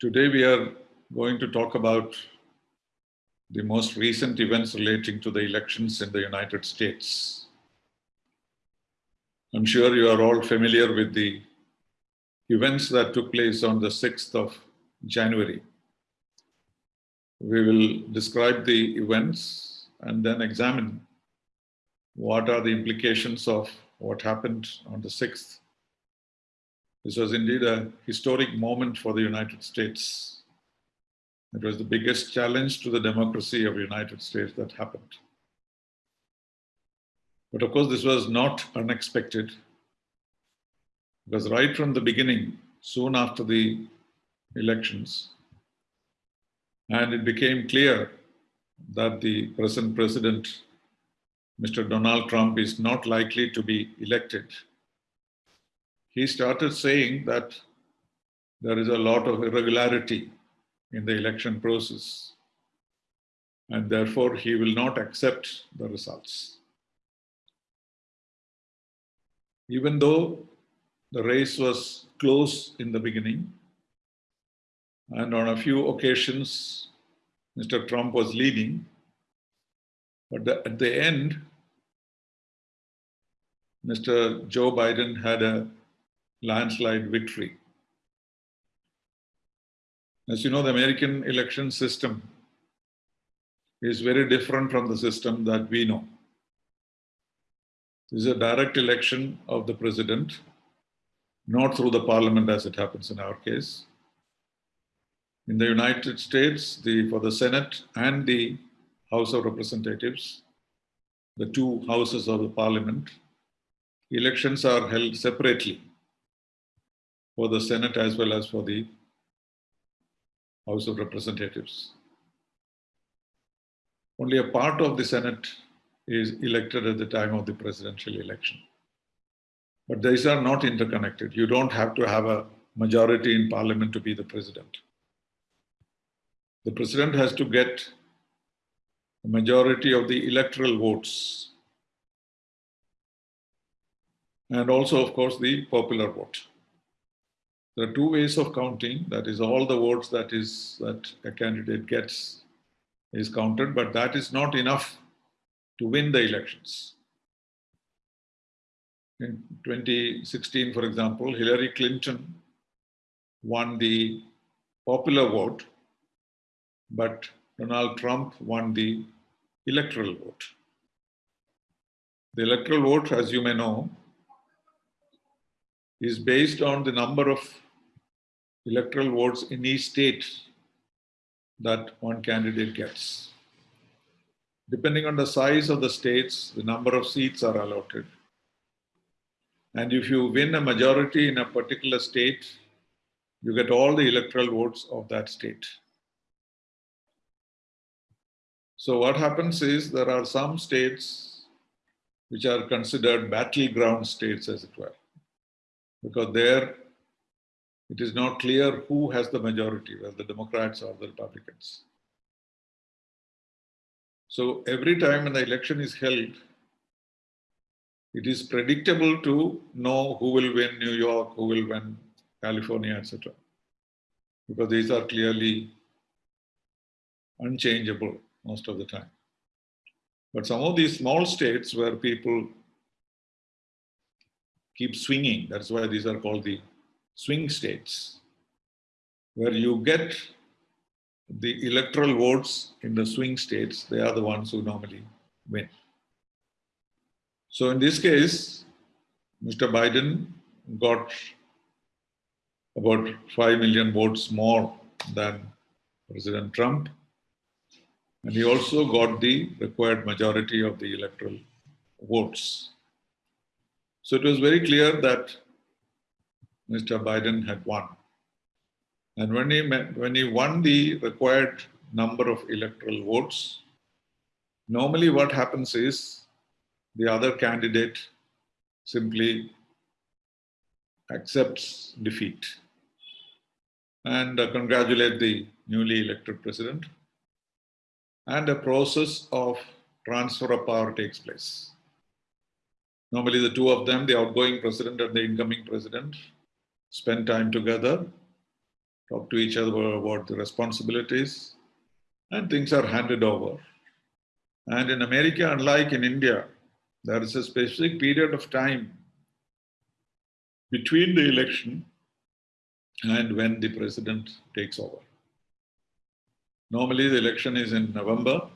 Today we are going to talk about the most recent events relating to the elections in the United States. I'm sure you are all familiar with the events that took place on the 6th of January. We will describe the events and then examine what are the implications of what happened on the 6th this was indeed a historic moment for the United States. It was the biggest challenge to the democracy of the United States that happened. But of course, this was not unexpected because right from the beginning, soon after the elections, and it became clear that the present president, Mr. Donald Trump, is not likely to be elected he started saying that there is a lot of irregularity in the election process and therefore he will not accept the results. Even though the race was close in the beginning and on a few occasions Mr. Trump was leading, but the, at the end, Mr. Joe Biden had a landslide victory. As you know, the American election system is very different from the system that we know. This is a direct election of the president, not through the parliament as it happens in our case. In the United States, the, for the Senate and the House of Representatives, the two houses of the parliament, elections are held separately for the Senate as well as for the House of Representatives. Only a part of the Senate is elected at the time of the presidential election. But these are not interconnected. You don't have to have a majority in parliament to be the president. The president has to get a majority of the electoral votes and also, of course, the popular vote. There are two ways of counting. That is all the votes that is that a candidate gets is counted, but that is not enough to win the elections. In 2016, for example, Hillary Clinton won the popular vote, but Donald Trump won the electoral vote. The electoral vote, as you may know, is based on the number of electoral votes in each state that one candidate gets. Depending on the size of the states, the number of seats are allotted. And if you win a majority in a particular state, you get all the electoral votes of that state. So what happens is there are some states which are considered battleground states, as it were because there it is not clear who has the majority, whether the Democrats or the Republicans. So every time when the election is held, it is predictable to know who will win New York, who will win California, etc. Because these are clearly unchangeable most of the time. But some of these small states where people keep swinging. That's why these are called the swing states, where you get the electoral votes in the swing states, they are the ones who normally win. So in this case, Mr. Biden got about 5 million votes more than President Trump. And he also got the required majority of the electoral votes. So it was very clear that Mr. Biden had won. And when he, met, when he won the required number of electoral votes, normally what happens is the other candidate simply accepts defeat and uh, congratulate the newly elected president and a process of transfer of power takes place. Normally the two of them, the outgoing president and the incoming president, spend time together talk to each other about the responsibilities, and things are handed over. And in America, unlike in India, there is a specific period of time between the election and when the president takes over. Normally, the election is in November,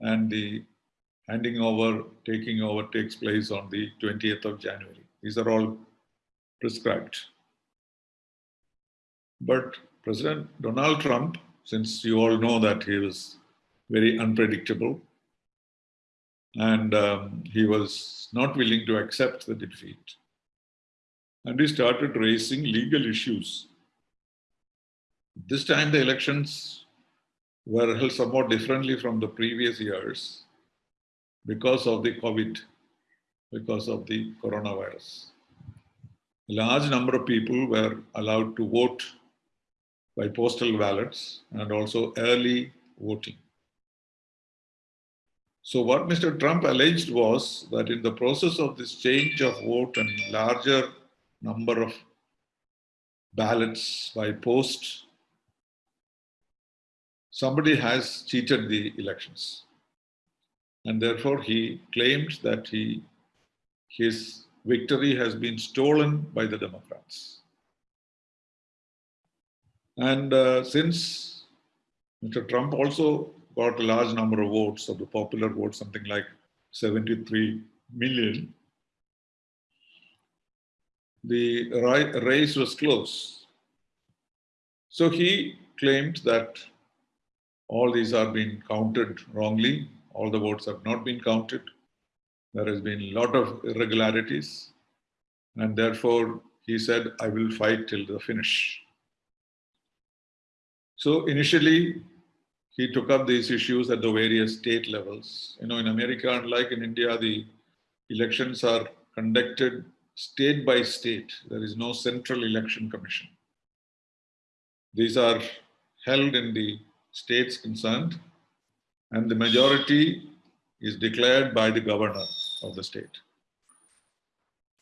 and the handing over, taking over takes place on the 20th of January. These are all prescribed. But President Donald Trump, since you all know that he was very unpredictable and um, he was not willing to accept the defeat. And he started raising legal issues. This time the elections were held somewhat differently from the previous years because of the COVID, because of the coronavirus. A large number of people were allowed to vote by postal ballots and also early voting. So what Mr. Trump alleged was that in the process of this change of vote and larger number of ballots by post, somebody has cheated the elections. And therefore he claimed that he, his victory has been stolen by the Democrats. And uh, since Mr. Trump also got a large number of votes of the popular vote, something like 73 million, the race was close. So he claimed that all these are being counted wrongly. All the votes have not been counted. There has been a lot of irregularities. And therefore, he said, I will fight till the finish. So initially, he took up these issues at the various state levels. You know, in America, unlike in India, the elections are conducted state by state. There is no central election commission. These are held in the states concerned, and the majority is declared by the governor of the state.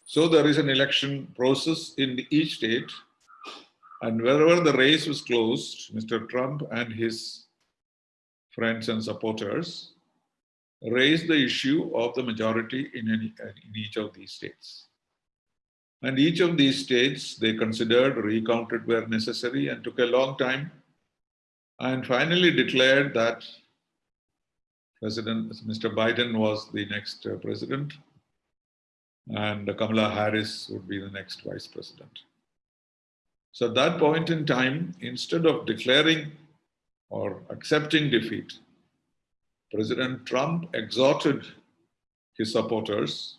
So there is an election process in each state and wherever the race was closed, Mr. Trump and his friends and supporters raised the issue of the majority in, any, in each of these states. And each of these states, they considered recounted where necessary and took a long time and finally declared that President Mr. Biden was the next uh, president and Kamala Harris would be the next vice president. So at that point in time, instead of declaring or accepting defeat, President Trump exhorted his supporters,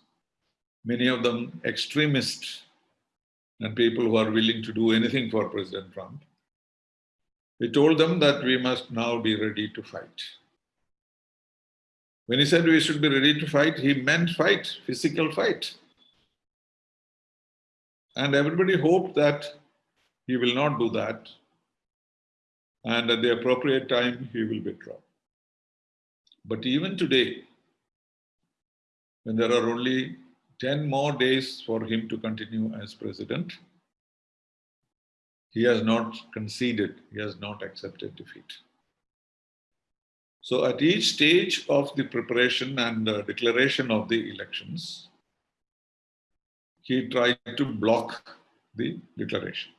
many of them extremists and people who are willing to do anything for President Trump. He told them that we must now be ready to fight. When he said we should be ready to fight, he meant fight, physical fight. And everybody hoped that he will not do that. And at the appropriate time, he will withdraw. But even today, when there are only 10 more days for him to continue as president, he has not conceded, he has not accepted defeat. So at each stage of the preparation and uh, declaration of the elections, he tried to block the declaration.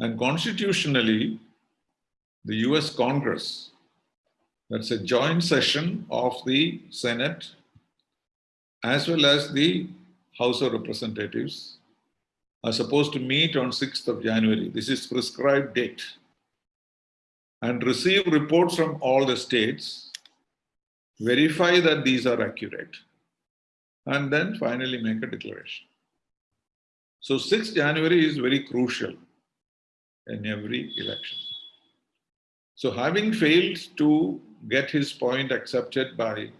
And constitutionally, the US Congress, that's a joint session of the Senate as well as the House of Representatives are supposed to meet on 6th of January. This is prescribed date. And receive reports from all the states, verify that these are accurate, and then finally make a declaration. So 6th January is very crucial in every election. So having failed to get his point accepted by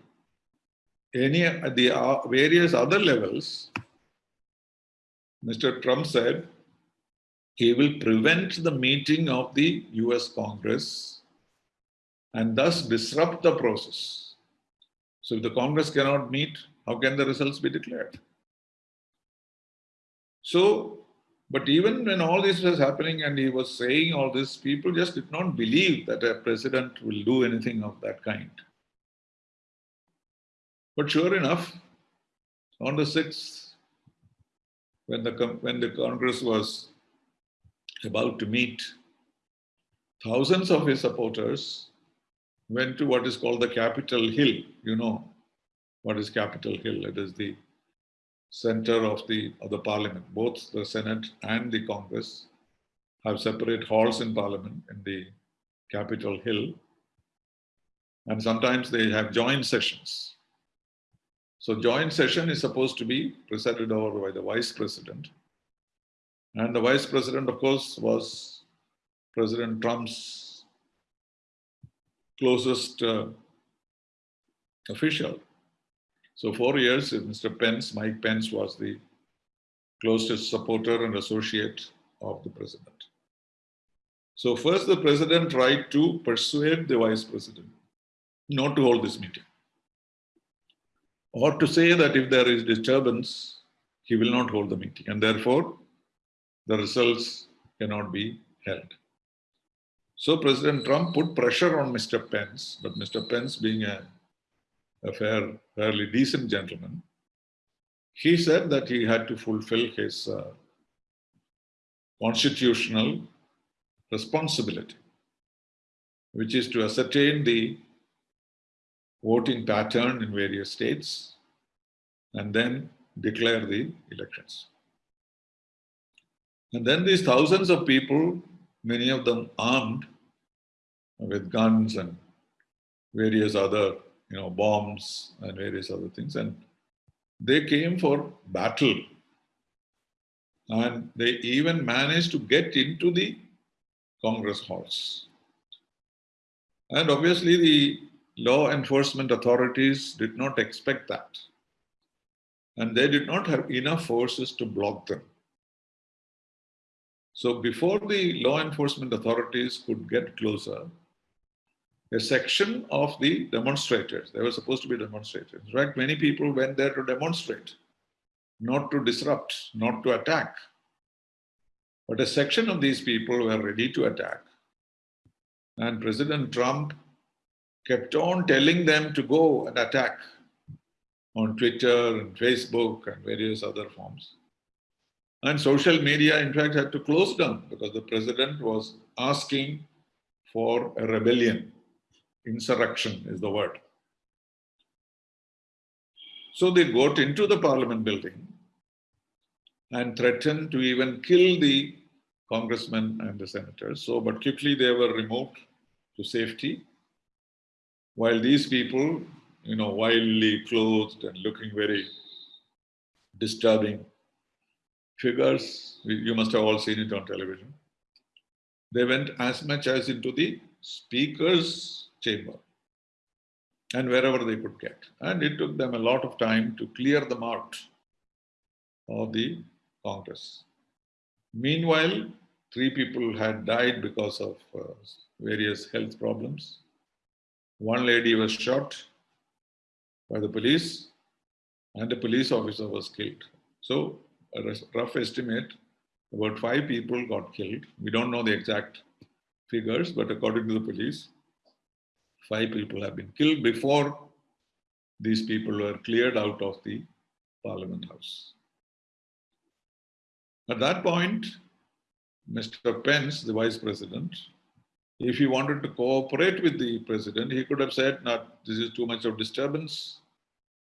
any the uh, various other levels, Mr. Trump said he will prevent the meeting of the US Congress and thus disrupt the process. So if the Congress cannot meet, how can the results be declared? So But even when all this was happening and he was saying all this, people just did not believe that a president will do anything of that kind. But sure enough, on the 6th, when the, when the Congress was about to meet, thousands of his supporters went to what is called the Capitol Hill. You know what is Capitol Hill? It is the center of the, of the parliament. Both the Senate and the Congress have separate halls in parliament in the Capitol Hill. And sometimes they have joint sessions. So joint session is supposed to be presided over by the vice president. And the vice president, of course, was President Trump's closest uh, official. So four years, Mr. Pence, Mike Pence was the closest supporter and associate of the president. So first the president tried to persuade the vice president not to hold this meeting. Or to say that if there is disturbance, he will not hold the meeting and therefore the results cannot be held. So President Trump put pressure on Mr. Pence, but Mr. Pence being a a fair, fairly decent gentleman, he said that he had to fulfill his uh, constitutional responsibility, which is to ascertain the voting pattern in various states and then declare the elections. And then these thousands of people, many of them armed with guns and various other you know, bombs and various other things. And they came for battle. And they even managed to get into the Congress halls. And obviously the law enforcement authorities did not expect that. And they did not have enough forces to block them. So before the law enforcement authorities could get closer, a section of the demonstrators. They were supposed to be demonstrators. In fact, many people went there to demonstrate, not to disrupt, not to attack. But a section of these people were ready to attack. And President Trump kept on telling them to go and attack on Twitter and Facebook and various other forms. And social media, in fact, had to close down because the president was asking for a rebellion Insurrection is the word. So they got into the parliament building and threatened to even kill the congressmen and the senators. So, but quickly they were removed to safety. While these people, you know, wildly clothed and looking very disturbing figures, you must have all seen it on television. They went as much as into the speaker's chamber and wherever they could get. And it took them a lot of time to clear them out of the Congress. Meanwhile, three people had died because of uh, various health problems. One lady was shot by the police and a police officer was killed. So a rough estimate, about five people got killed. We don't know the exact figures, but according to the police, five people have been killed before these people were cleared out of the parliament house. At that point, Mr. Pence, the vice president, if he wanted to cooperate with the president, he could have said, "Not this is too much of disturbance,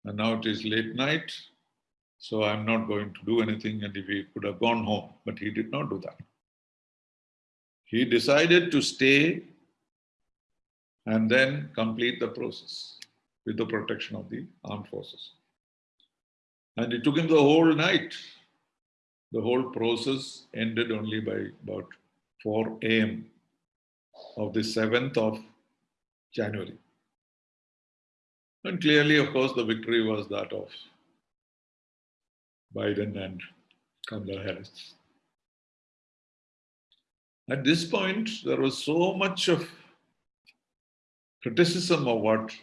and now it is late night, so I'm not going to do anything, and if he could have gone home, but he did not do that. He decided to stay and then complete the process with the protection of the armed forces. And it took him the whole night. The whole process ended only by about 4 a.m. of the 7th of January. And clearly, of course, the victory was that of Biden and Kamala Harris. At this point, there was so much of criticism of what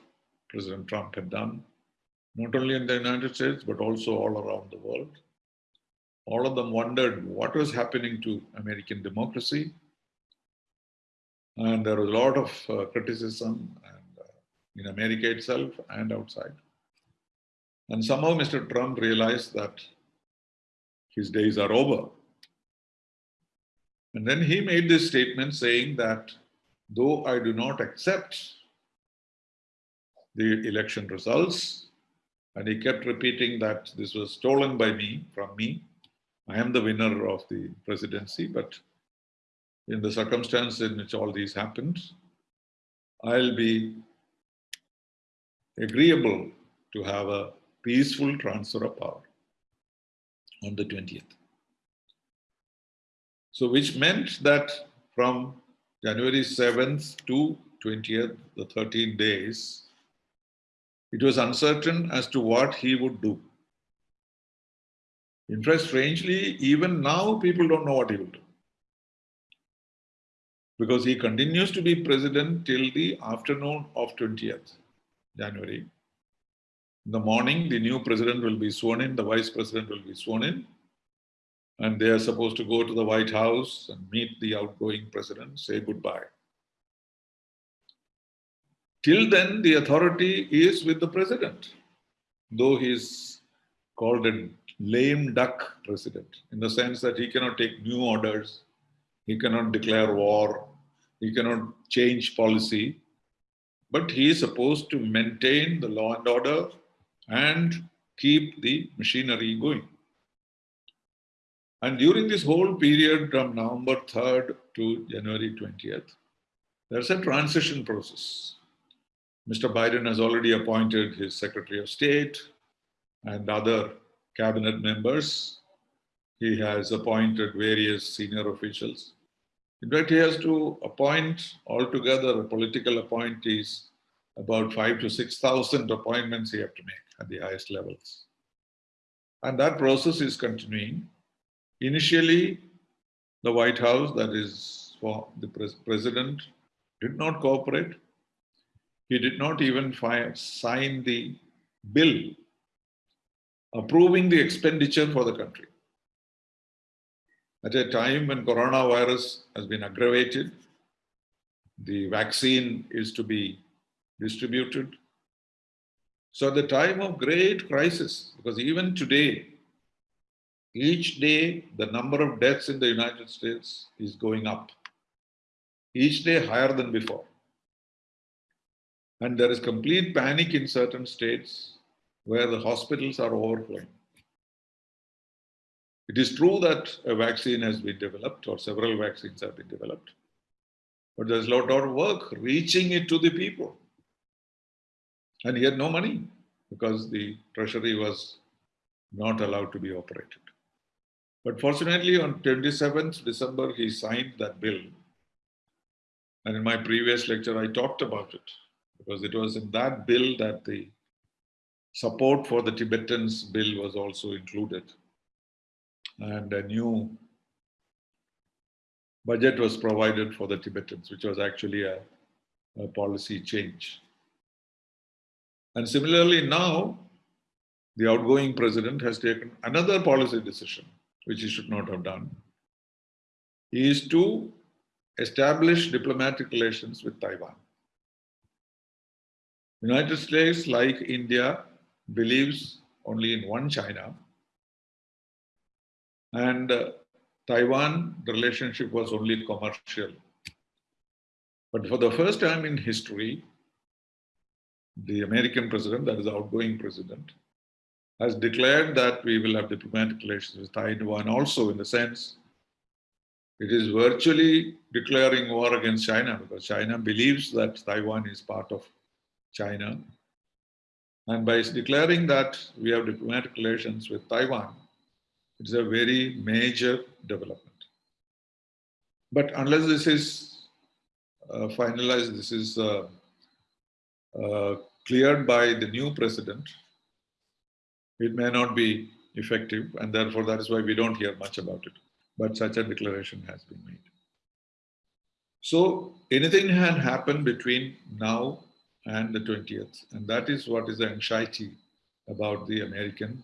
President Trump had done, not only in the United States, but also all around the world. all of them wondered what was happening to American democracy. And there was a lot of uh, criticism and, uh, in America itself and outside. And somehow Mr. Trump realized that his days are over. And then he made this statement saying that though I do not accept the election results, and he kept repeating that this was stolen by me, from me, I am the winner of the presidency, but in the circumstance in which all these happened, I'll be agreeable to have a peaceful transfer of power on the 20th. So which meant that from January 7th to 20th, the 13 days, it was uncertain as to what he would do. In fact, strangely, even now people don't know what he will do. Because he continues to be president till the afternoon of 20th January. In the morning, the new president will be sworn in, the vice president will be sworn in, and they are supposed to go to the White House and meet the outgoing president, say goodbye. Till then, the authority is with the president, though he is called a lame duck president, in the sense that he cannot take new orders, he cannot declare war, he cannot change policy, but he is supposed to maintain the law and order and keep the machinery going. And during this whole period from November 3rd to January 20th, there's a transition process. Mr. Biden has already appointed his Secretary of State and other cabinet members. He has appointed various senior officials. In fact, he has to appoint altogether political appointees about five to 6,000 appointments he have to make at the highest levels. And that process is continuing. Initially, the White House, that is for the pres president, did not cooperate. He did not even sign the bill approving the expenditure for the country. At a time when coronavirus has been aggravated, the vaccine is to be distributed. So at the time of great crisis, because even today, each day the number of deaths in the United States is going up. Each day higher than before. And there is complete panic in certain states where the hospitals are overflowing. It is true that a vaccine has been developed or several vaccines have been developed, but there's a lot of work reaching it to the people. And he had no money because the treasury was not allowed to be operated. But fortunately, on 27th December, he signed that bill. And in my previous lecture, I talked about it because it was in that bill that the support for the Tibetans bill was also included. And a new budget was provided for the Tibetans, which was actually a, a policy change. And similarly now, the outgoing president has taken another policy decision, which he should not have done. He is to establish diplomatic relations with Taiwan. United States, like India, believes only in one China. And uh, Taiwan, the relationship was only commercial. But for the first time in history, the American president, that is the outgoing president, has declared that we will have diplomatic relations with Taiwan also in the sense it is virtually declaring war against China because China believes that Taiwan is part of China. And by declaring that we have diplomatic relations with Taiwan, it's a very major development. But unless this is uh, finalized, this is uh, uh, cleared by the new president, it may not be effective, and therefore that is why we don't hear much about it. But such a declaration has been made. So anything can happen between now and the 20th, and that is what is the anxiety about the American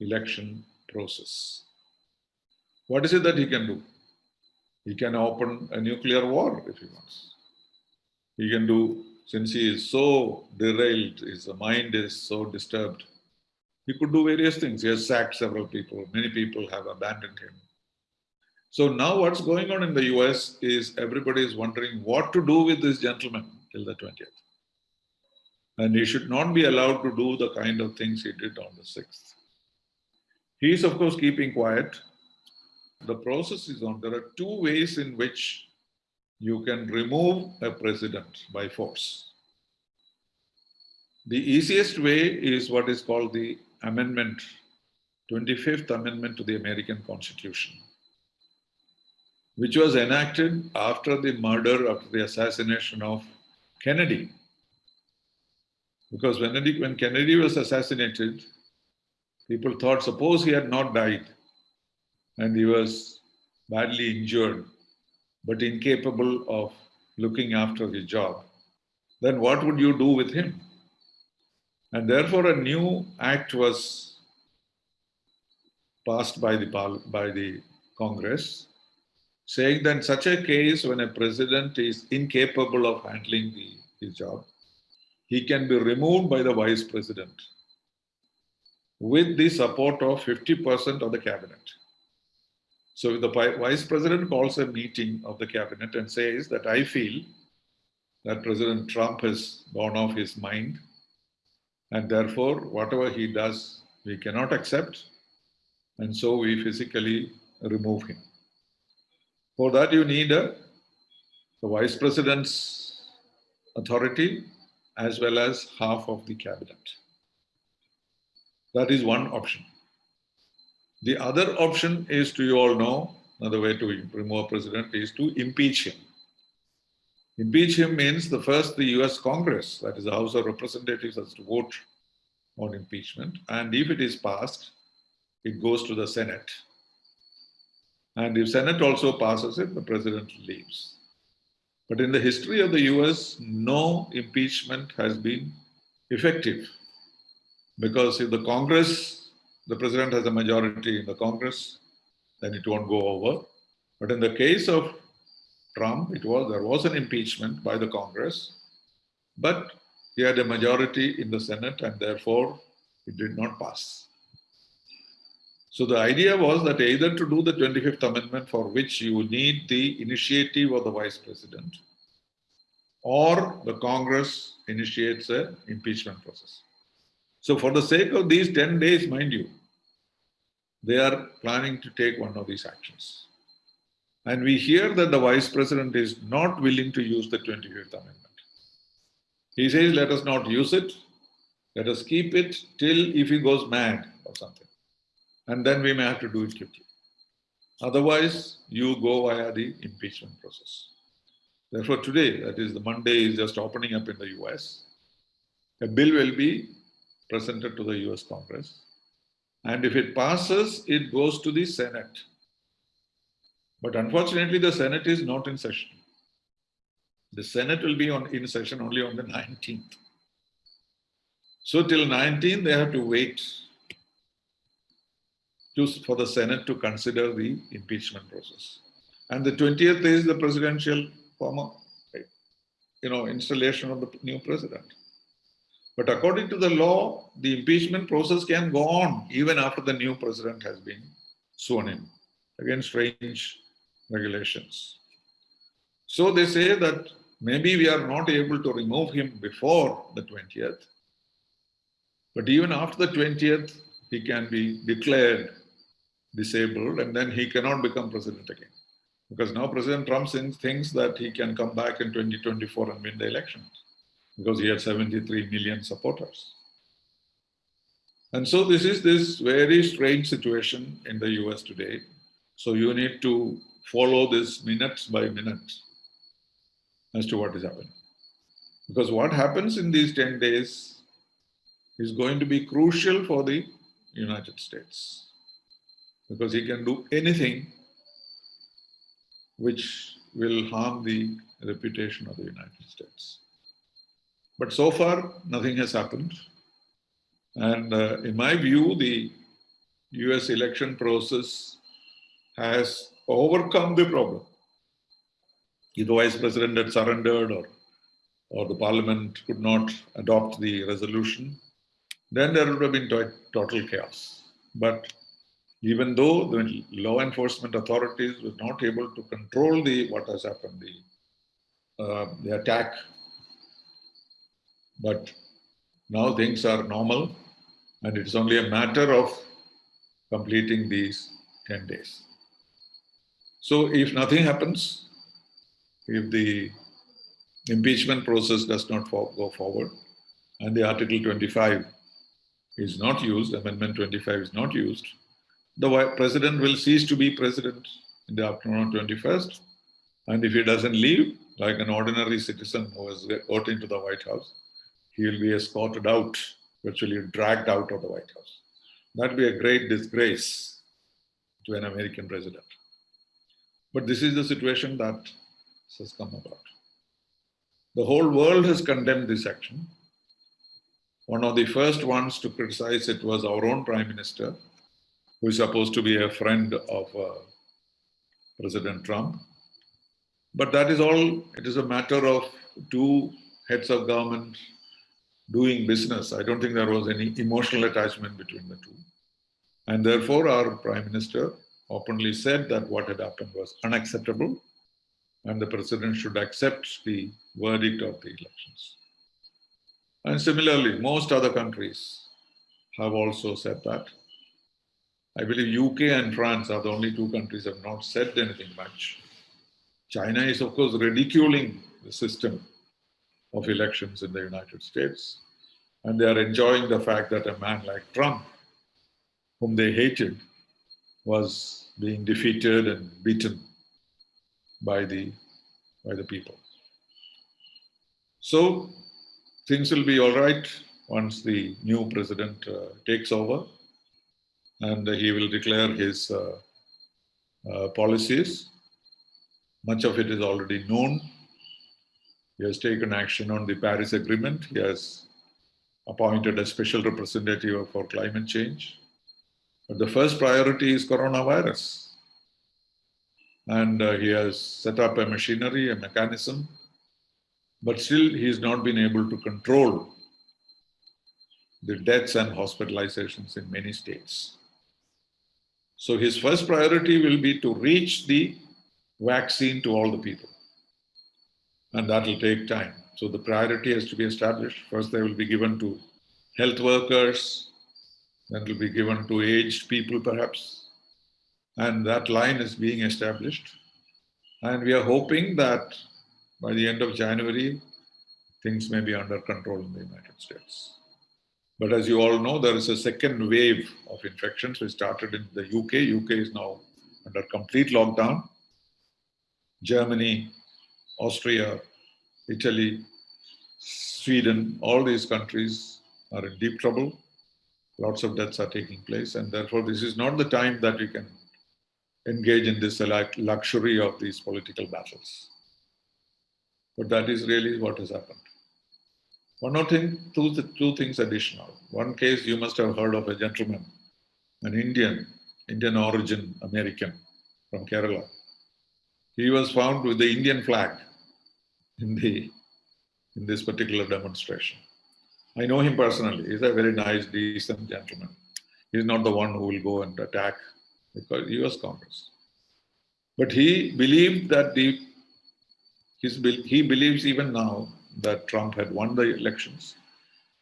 election process. What is it that he can do? He can open a nuclear war if he wants. He can do, since he is so derailed, his mind is so disturbed, he could do various things. He has sacked several people. Many people have abandoned him. So now what's going on in the US is everybody is wondering what to do with this gentleman till the 20th. And he should not be allowed to do the kind of things he did on the 6th. He is, of course, keeping quiet. The process is on. There are two ways in which you can remove a president by force. The easiest way is what is called the amendment, 25th Amendment to the American Constitution, which was enacted after the murder, after the assassination of Kennedy. Because when Kennedy, when Kennedy was assassinated, people thought, suppose he had not died and he was badly injured, but incapable of looking after his job, then what would you do with him? And therefore, a new act was passed by the, by the Congress saying that in such a case, when a president is incapable of handling the, his job, he can be removed by the vice president with the support of 50% of the cabinet. So the vice president calls a meeting of the cabinet and says that I feel that President Trump has gone off his mind and therefore, whatever he does, we cannot accept. And so we physically remove him. For that, you need a, the vice president's authority as well as half of the cabinet. That is one option. The other option is to you all know, another way to remove a president is to impeach him. Impeach him means the first the US Congress, that is the House of Representatives, has to vote on impeachment. And if it is passed, it goes to the Senate. And if Senate also passes it, the president leaves. But in the history of the US, no impeachment has been effective. Because if the Congress, the president has a majority in the Congress, then it won't go over. But in the case of Trump, it was there was an impeachment by the Congress, but he had a majority in the Senate and therefore it did not pass. So the idea was that either to do the 25th Amendment for which you need the initiative of the Vice President or the Congress initiates an impeachment process. So for the sake of these 10 days, mind you, they are planning to take one of these actions. And we hear that the Vice President is not willing to use the 25th Amendment. He says, let us not use it. Let us keep it till if he goes mad or something. And then we may have to do it quickly. Otherwise, you go via the impeachment process. Therefore, today, that is the Monday is just opening up in the US. A bill will be presented to the US Congress. And if it passes, it goes to the Senate. But unfortunately, the Senate is not in session. The Senate will be on in session only on the 19th. So till 19th, they have to wait to, for the Senate to consider the impeachment process. And the 20th is the presidential formal, you know, installation of the new president. But according to the law, the impeachment process can go on even after the new president has been sworn in. Again, strange regulations. So they say that Maybe we are not able to remove him before the 20th, but even after the 20th, he can be declared disabled and then he cannot become president again. Because now President Trump thinks that he can come back in 2024 and win the elections because he had 73 million supporters. And so this is this very strange situation in the US today. So you need to follow this minutes by minute as to what is happening. Because what happens in these 10 days is going to be crucial for the United States. Because he can do anything which will harm the reputation of the United States. But so far, nothing has happened. And uh, in my view, the US election process has overcome the problem. If the vice president had surrendered or, or the parliament could not adopt the resolution, then there would have been total chaos. But even though the law enforcement authorities were not able to control the what has happened, the, uh, the attack, but now things are normal and it's only a matter of completing these 10 days. So if nothing happens, if the impeachment process does not go forward and the Article 25 is not used, Amendment 25 is not used, the president will cease to be president in the afternoon of 21st. And if he doesn't leave, like an ordinary citizen who has got into the White House, he will be escorted out, virtually dragged out of the White House. That would be a great disgrace to an American president. But this is the situation that has come about. The whole world has condemned this action. One of the first ones to criticize it was our own Prime Minister, who is supposed to be a friend of uh, President Trump. But that is all, it is a matter of two heads of government doing business. I don't think there was any emotional attachment between the two. And therefore, our Prime Minister openly said that what had happened was unacceptable and the President should accept the verdict of the elections. And similarly, most other countries have also said that. I believe UK and France are the only two countries have not said anything much. China is, of course, ridiculing the system of elections in the United States. And they are enjoying the fact that a man like Trump, whom they hated, was being defeated and beaten by the, by the people. So things will be all right once the new president uh, takes over and he will declare his uh, uh, policies. Much of it is already known. He has taken action on the Paris Agreement. He has appointed a special representative for climate change. But the first priority is coronavirus. And uh, he has set up a machinery, a mechanism, but still he has not been able to control the deaths and hospitalizations in many states. So his first priority will be to reach the vaccine to all the people. And that will take time. So the priority has to be established. First, they will be given to health workers, then it will be given to aged people perhaps. And that line is being established. And we are hoping that by the end of January, things may be under control in the United States. But as you all know, there is a second wave of infections which started in the UK. UK is now under complete lockdown. Germany, Austria, Italy, Sweden, all these countries are in deep trouble. Lots of deaths are taking place, and therefore, this is not the time that we can engage in this luxury of these political battles. But that is really what has happened. One more thing, two, two things additional. One case you must have heard of a gentleman, an Indian, Indian origin American from Kerala. He was found with the Indian flag in, the, in this particular demonstration. I know him personally. He's a very nice, decent gentleman. He's not the one who will go and attack because he was Congress. But he believed that the, his, he believes even now that Trump had won the elections.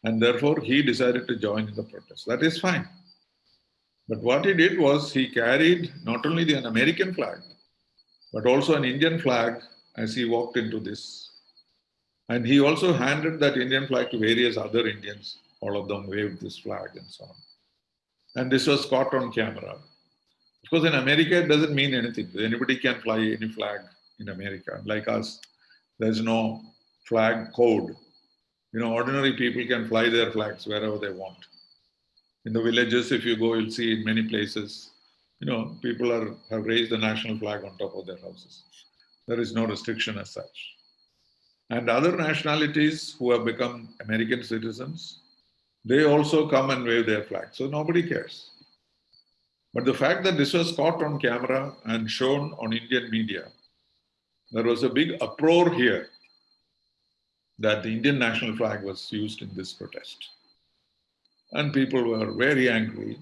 And therefore, he decided to join in the protest. That is fine. But what he did was he carried not only the, an American flag, but also an Indian flag as he walked into this. And he also handed that Indian flag to various other Indians. All of them waved this flag and so on. And this was caught on camera. Of course, in America, it doesn't mean anything. Anybody can fly any flag in America. Like us, there's no flag code. You know, ordinary people can fly their flags wherever they want. In the villages, if you go, you'll see in many places, you know, people are, have raised the national flag on top of their houses. There is no restriction as such. And other nationalities who have become American citizens, they also come and wave their flag. So nobody cares. But the fact that this was caught on camera and shown on Indian media, there was a big uproar here that the Indian national flag was used in this protest. And people were very angry.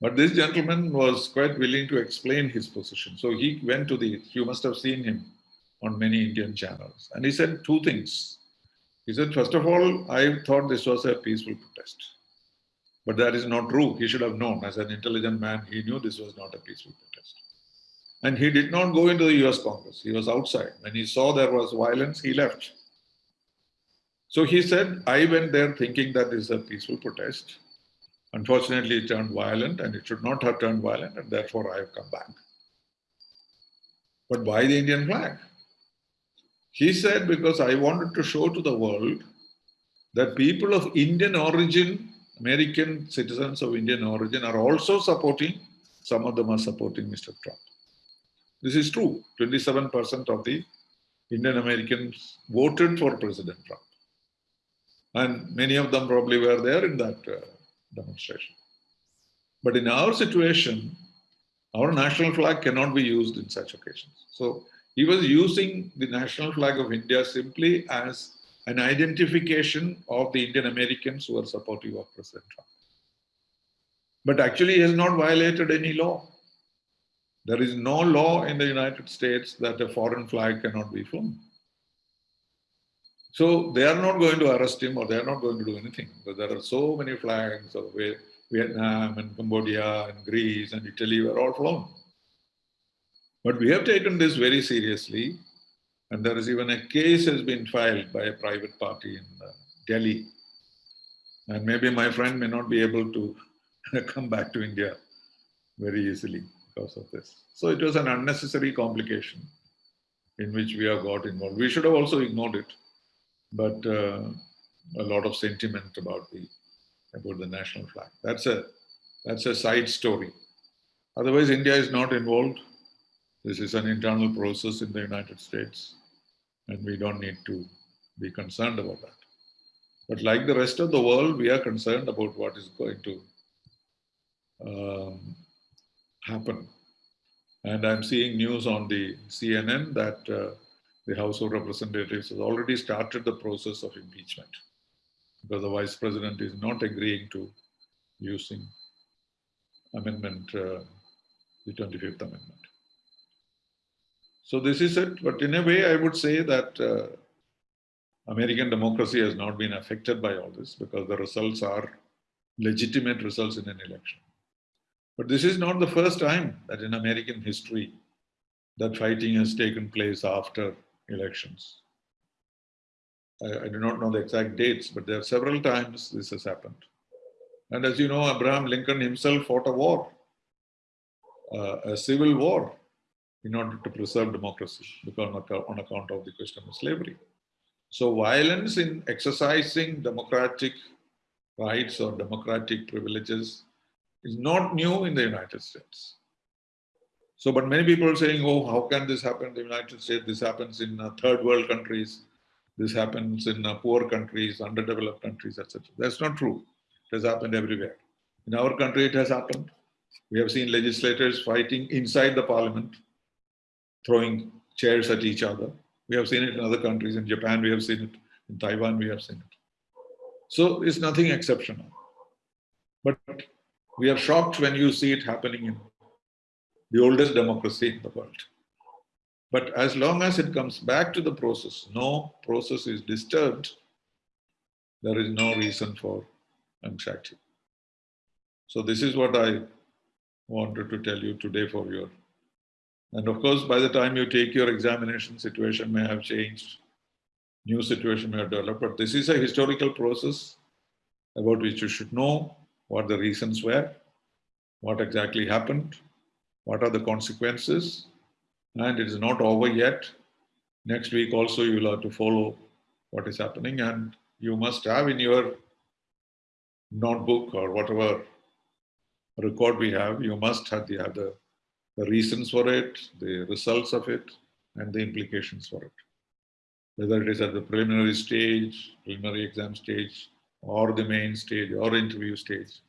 But this gentleman was quite willing to explain his position. So he went to the, you must have seen him on many Indian channels. And he said two things. He said, first of all, I thought this was a peaceful protest. But that is not true. He should have known. As an intelligent man, he knew this was not a peaceful protest. And he did not go into the US Congress. He was outside. When he saw there was violence, he left. So he said, I went there thinking that this is a peaceful protest. Unfortunately, it turned violent and it should not have turned violent and therefore I have come back. But why the Indian flag? He said, because I wanted to show to the world that people of Indian origin, American citizens of Indian origin are also supporting, some of them are supporting Mr. Trump. This is true. 27% of the Indian Americans voted for President Trump. And many of them probably were there in that uh, demonstration. But in our situation, our national flag cannot be used in such occasions. So he was using the national flag of India simply as an identification of the Indian Americans who are supportive of President Trump. But actually he has not violated any law. There is no law in the United States that a foreign flag cannot be flown. So they are not going to arrest him or they are not going to do anything because there are so many flags of Vietnam and Cambodia and Greece and Italy were all flown. But we have taken this very seriously and there is even a case has been filed by a private party in uh, Delhi. And maybe my friend may not be able to come back to India very easily because of this. So it was an unnecessary complication in which we have got involved. We should have also ignored it but uh, a lot of sentiment about the about the national flag. That's a that's a side story. Otherwise, India is not involved. This is an internal process in the United States, and we don't need to be concerned about that. But like the rest of the world, we are concerned about what is going to um, happen. And I'm seeing news on the CNN that uh, the House of Representatives has already started the process of impeachment because the Vice President is not agreeing to using amendment, uh, the 25th Amendment. So this is it, but in a way I would say that uh, American democracy has not been affected by all this because the results are legitimate results in an election. But this is not the first time that in American history that fighting has taken place after elections. I, I, do not know the exact dates, but there are several times this has happened. And as you know, Abraham Lincoln himself fought a war, uh, a civil war, in order to preserve democracy because on account of the question of slavery. So violence in exercising democratic rights or democratic privileges is not new in the United States. So, but many people are saying, oh, how can this happen in the United States? This happens in uh, third world countries. This happens in uh, poor countries, underdeveloped countries, etc. That's not true. It has happened everywhere. In our country, it has happened. We have seen legislators fighting inside the parliament, throwing chairs at each other. We have seen it in other countries. In Japan, we have seen it. In Taiwan, we have seen it. So it's nothing exceptional. But we are shocked when you see it happening in the oldest democracy in the world. But as long as it comes back to the process, no process is disturbed, there is no reason for anxiety. So this is what I wanted to tell you today for your, and of course, by the time you take your examination, situation may have changed, new situation may have developed, but this is a historical process about which you should know what the reasons were, what exactly happened, what are the consequences, and it is not over yet. Next week also you will have to follow what is happening. And you must have in your notebook or whatever record we have, you must have the, the, the reasons for it, the results of it, and the implications for it. Whether it is at the preliminary stage, preliminary exam stage, or the main stage, or interview stage,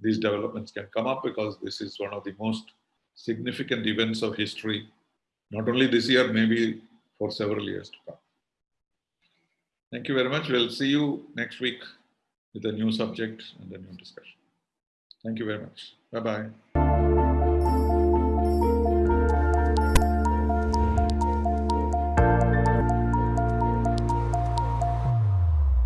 these developments can come up because this is one of the most significant events of history, not only this year, maybe for several years to come. Thank you very much. We'll see you next week with a new subject and a new discussion. Thank you very much. Bye-bye.